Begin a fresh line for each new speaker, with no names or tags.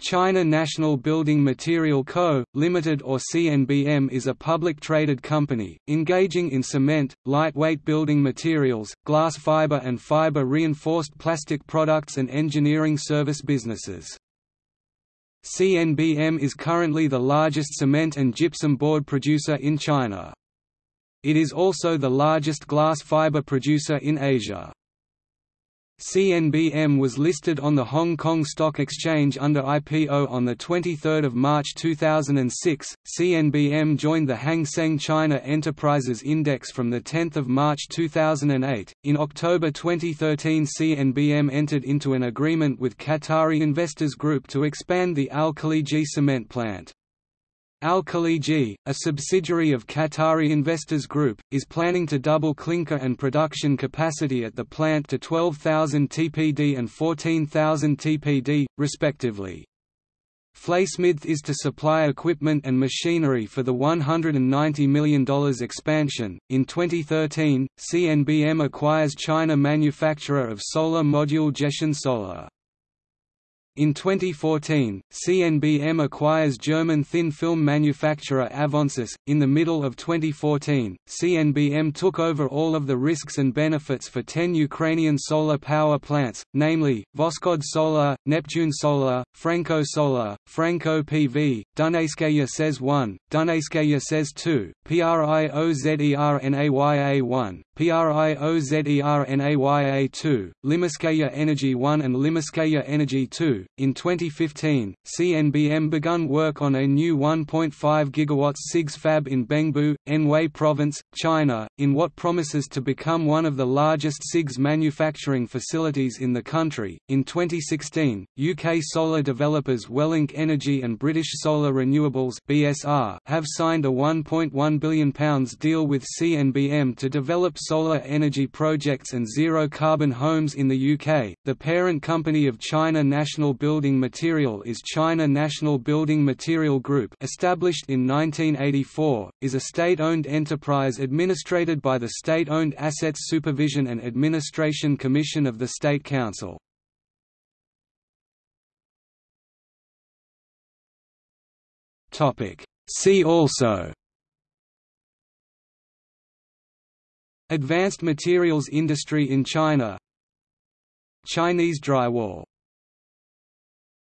China National Building Material Co., Limited or CNBM is a public traded company, engaging in cement, lightweight building materials, glass fiber and fiber-reinforced plastic products and engineering service businesses. CNBM is currently the largest cement and gypsum board producer in China. It is also the largest glass fiber producer in Asia. CNBM was listed on the Hong Kong Stock Exchange under IPO on 23 March 2006. CNBM joined the Hang Seng China Enterprises Index from 10 March 2008. In October 2013, CNBM entered into an agreement with Qatari Investors Group to expand the Al Khaliji cement plant. Al Khaliji, a subsidiary of Qatari Investors Group, is planning to double clinker and production capacity at the plant to 12,000 TPD and 14,000 TPD, respectively. FLSmidth is to supply equipment and machinery for the $190 million expansion. In 2013, CNBM acquires China manufacturer of solar module Zhejiang Solar. In 2014, CNBM acquires German thin film manufacturer Avancis. In the middle of 2014, CNBM took over all of the risks and benefits for 10 Ukrainian solar power plants, namely, Voskhod Solar, Neptune Solar, Franco Solar, Franco PV, Dunayskaya SES 1, Dunayskaya SES 2, PRIOZERNAYA 1, PRIOZERNAYA 2, Limanskaya Energy 1 and Limanskaya Energy 2. In 2015, CNBM begun work on a new 1.5 GW CIGS fab in Bengbu, Anhui Province, China, in what promises to become one of the largest CIGS manufacturing facilities in the country. In 2016, UK solar developers Welink Energy and British Solar Renewables (BSR) have signed a 1.1 billion pounds deal with CNBM to develop solar energy projects and zero-carbon homes in the UK. The parent company of China National Building Material is China National Building Material Group established in 1984, is a state-owned enterprise administrated by the State-Owned Assets Supervision and Administration Commission of the State Council. See also Advanced materials industry in China. Chinese drywall